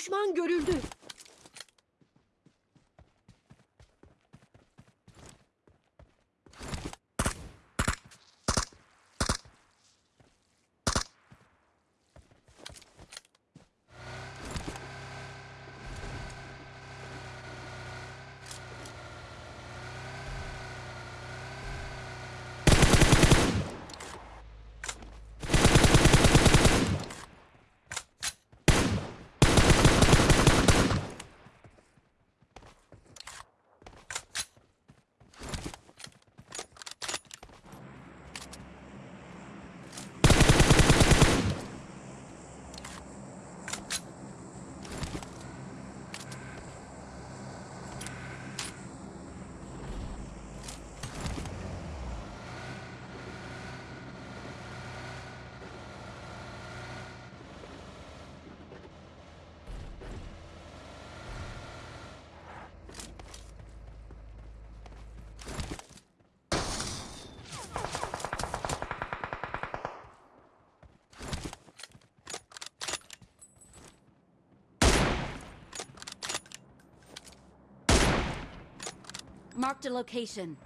Düşman görüldü. Marked a location.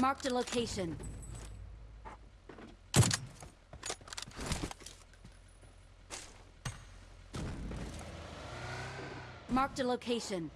Marked a location. Marked a location.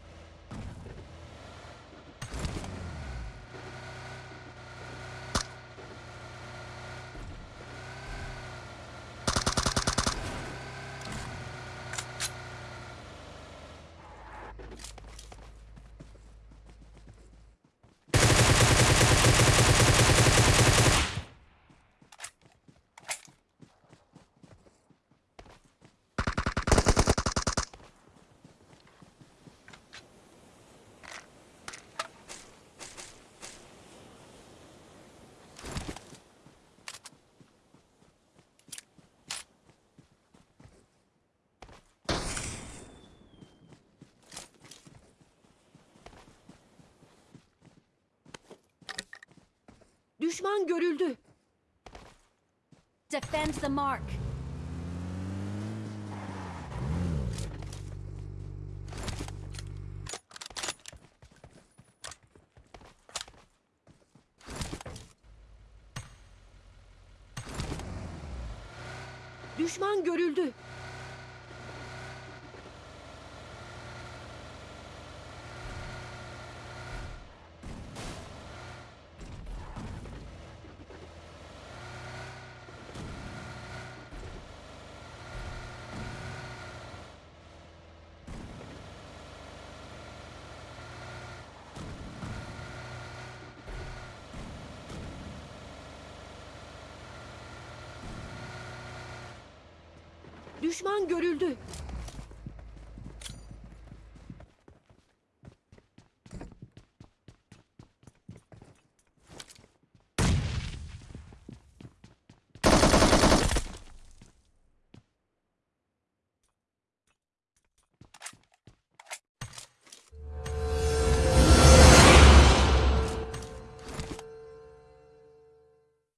Düşman görüldü. Defend the mark. Düşman görüldü. Düşman görüldü.